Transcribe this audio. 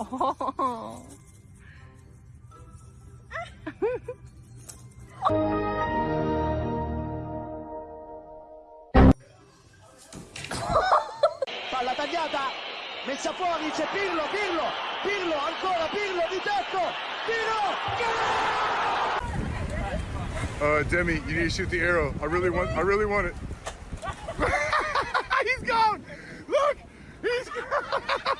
Oh. Palla tagliata, messa fuori, c'è Pirlo, Pirlo, Pirlo, ancora Pirlo di tecco, Pirlo! Uh, Demi, you need to shoot the arrow. I really want. I really want it. he's gone. Look, he's gone.